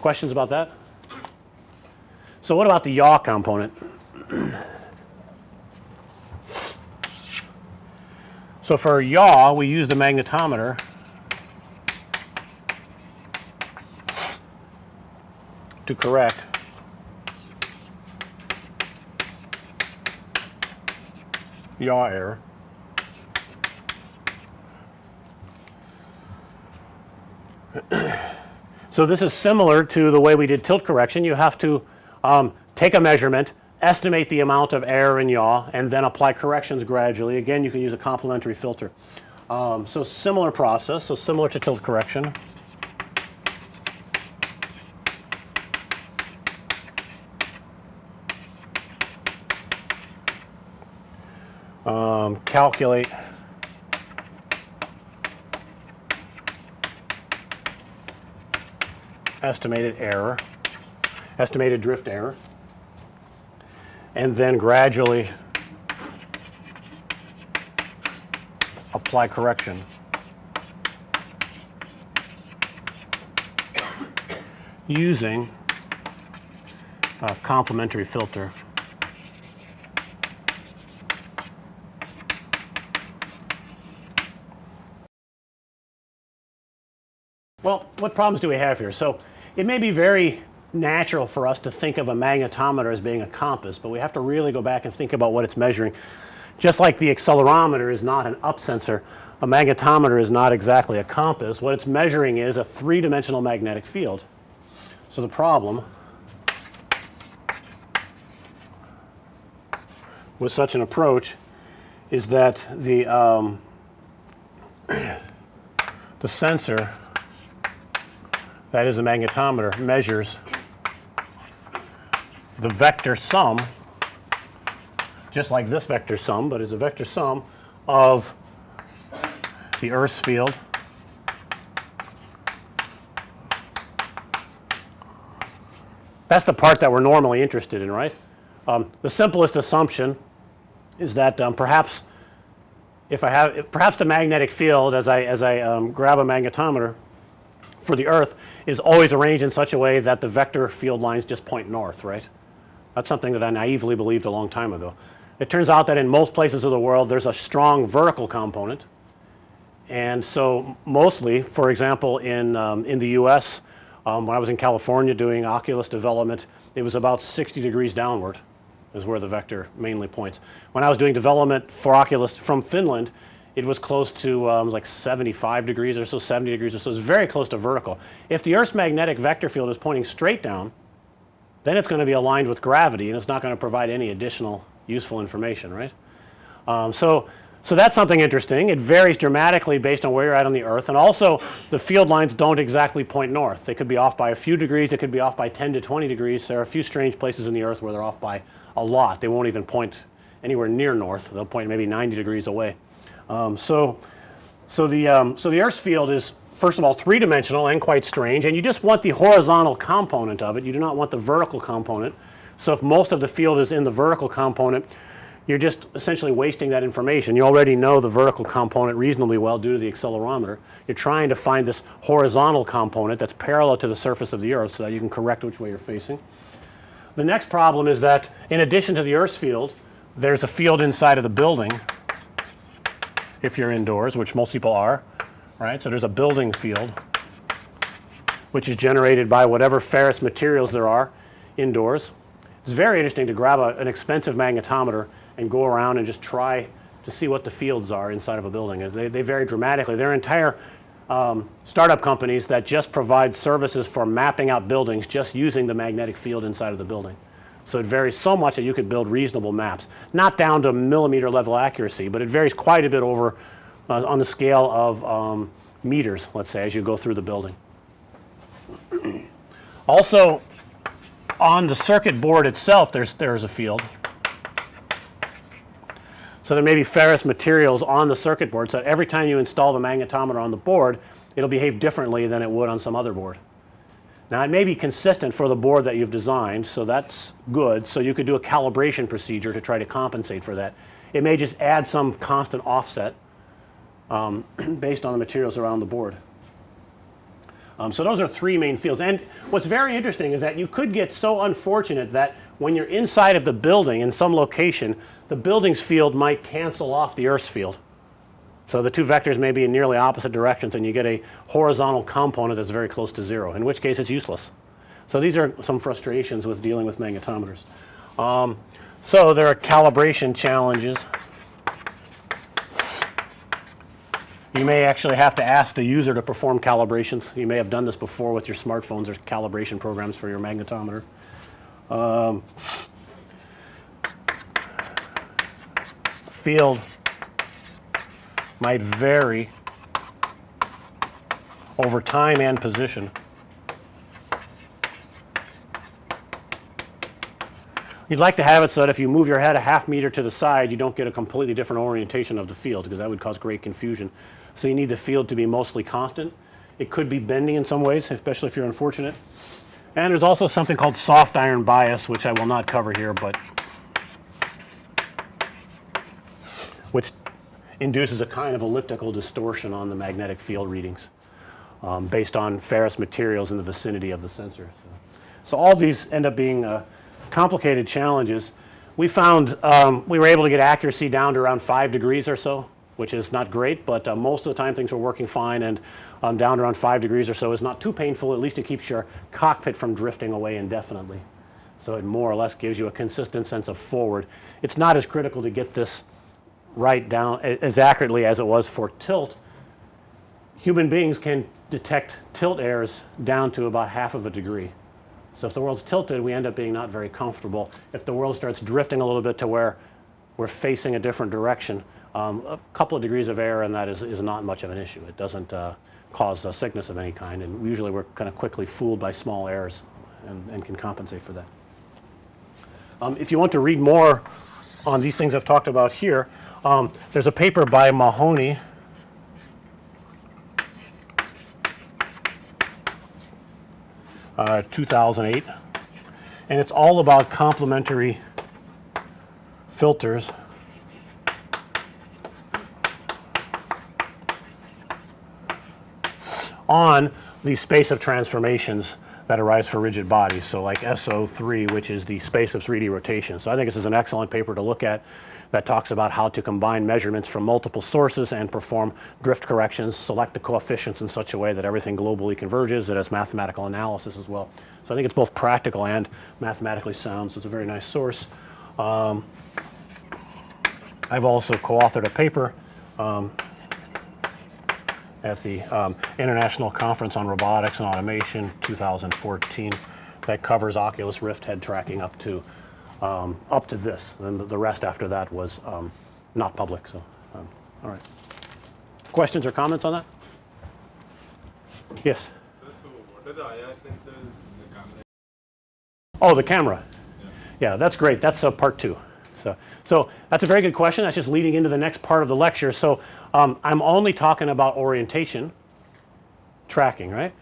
Questions about that? So what about the yaw component? so for yaw we use the magnetometer to correct yaw error. so this is similar to the way we did tilt correction. You have to um, take a measurement, estimate the amount of error in yaw and then apply corrections gradually. Again, you can use a complementary filter. Um, so similar process, so similar to tilt correction. Um, calculate estimated error, estimated drift error, and then gradually apply correction. using a complementary filter. Well, what problems do we have here? So, it may be very natural for us to think of a magnetometer as being a compass, but we have to really go back and think about what it's measuring. Just like the accelerometer is not an up sensor, a magnetometer is not exactly a compass. What it's measuring is a three-dimensional magnetic field. So the problem with such an approach is that the um, the sensor that is a magnetometer measures the vector sum just like this vector sum, but is a vector sum of the Earth's field That's the part that we're normally interested in, right? Um, the simplest assumption is that um, perhaps if I have if perhaps the magnetic field as I as I um, grab a magnetometer for the earth is always arranged in such a way that the vector field lines just point north, right? That's something that I naively believed a long time ago. It turns out that in most places of the world there's a strong vertical component. And so mostly for example in um, in the US um, when I was in California doing Oculus development, it was about 60 degrees downward is where the vector mainly points. When I was doing development for Oculus from Finland, it was close to um, like 75 degrees or so, 70 degrees or so. It's very close to vertical. If the Earth's magnetic vector field is pointing straight down, then it's going to be aligned with gravity and it's not going to provide any additional useful information, right? Um, so so that's something interesting. It varies dramatically based on where you're at on the earth and also the field lines don't exactly point north. They could be off by a few degrees, it could be off by 10 to 20 degrees. There are a few strange places in the earth where they're off by a lot. They won't even point anywhere near north. They'll point maybe 90 degrees away. Um, so, so the, um, so the earth's field is first of all three dimensional and quite strange and you just want the horizontal component of it. You do not want the vertical component. So if most of the field is in the vertical component you're just essentially wasting that information. You already know the vertical component reasonably well due to the accelerometer. You're trying to find this horizontal component that's parallel to the surface of the earth so that you can correct which way you're facing. The next problem is that in addition to the earth's field, there's a field inside of the building if you're indoors, which most people are, right. So there's a building field which is generated by whatever ferrous materials there are indoors. It's very interesting to grab a, an expensive magnetometer and go around and just try to see what the fields are inside of a building. They, they vary dramatically. There are entire um, startup companies that just provide services for mapping out buildings just using the magnetic field inside of the building. So it varies so much that you could build reasonable maps. Not down to millimeter level accuracy, but it varies quite a bit over uh, on the scale of um, meters, let's say, as you go through the building. also on the circuit board itself there's there's a field so there may be ferrous materials on the circuit board so every time you install the magnetometer on the board it'll behave differently than it would on some other board. Now it may be consistent for the board that you've designed so that's good so you could do a calibration procedure to try to compensate for that. It may just add some constant offset um, based on the materials around the board. Um, so those are three main fields. And what's very interesting is that you could get so unfortunate that when you're inside of the building in some location, the building's field might cancel off the Earth's field. So the two vectors may be in nearly opposite directions and you get a horizontal component that's very close to zero, in which case it's useless. So these are some frustrations with dealing with magnetometers. Um, so there are calibration challenges. You may actually have to ask the user to perform calibrations. You may have done this before with your smartphones or calibration programs for your magnetometer. Um, field might vary over time and position. You'd like to have it so that if you move your head a half meter to the side, you don't get a completely different orientation of the field because that would cause great confusion. So you need the field to be mostly constant. It could be bending in some ways, especially if you're unfortunate. And there's also something called soft iron bias, which I will not cover here, but which induces a kind of elliptical distortion on the magnetic field readings um, based on ferrous materials in the vicinity of the sensor. So, so all these end up being uh, complicated challenges. We found um, we were able to get accuracy down to around five degrees or so, which is not great, but uh, most of the time things were working fine and um, down around five degrees or so is not too painful. At least it keeps your cockpit from drifting away indefinitely. So it more or less gives you a consistent sense of forward. It's not as critical to get this right down as accurately as it was for tilt. Human beings can detect tilt errors down to about half of a degree. So if the world's tilted, we end up being not very comfortable. If the world starts drifting a little bit to where we're facing a different direction, um, a couple of degrees of error and that is, is not much of an issue. It doesn't uh, cause a sickness of any kind and usually we're kind of quickly fooled by small errors and, and can compensate for that. Um, if you want to read more on these things I've talked about here, um, there's a paper by Mahony. Uh, 2008 and it's all about complementary filters. On the space of transformations that arise for rigid bodies. So like SO3 which is the space of 3D rotation. So I think this is an excellent paper to look at that talks about how to combine measurements from multiple sources and perform drift corrections, select the coefficients in such a way that everything globally converges. It has mathematical analysis as well. So I think it's both practical and mathematically sound. So it's a very nice source. Um, I've also co-authored a paper um, at the um, International Conference on Robotics and Automation 2014 that covers Oculus Rift head tracking up to um, up to this. And the rest after that was um, not public. So, um, all right. Questions or comments on that? Yes. So, so what are the IR sensors in the camera? Oh, the camera. Yeah, that's great. That's uh, part two. So, that's a very good question. That's just leading into the next part of the lecture. So um, I'm only talking about orientation tracking, right?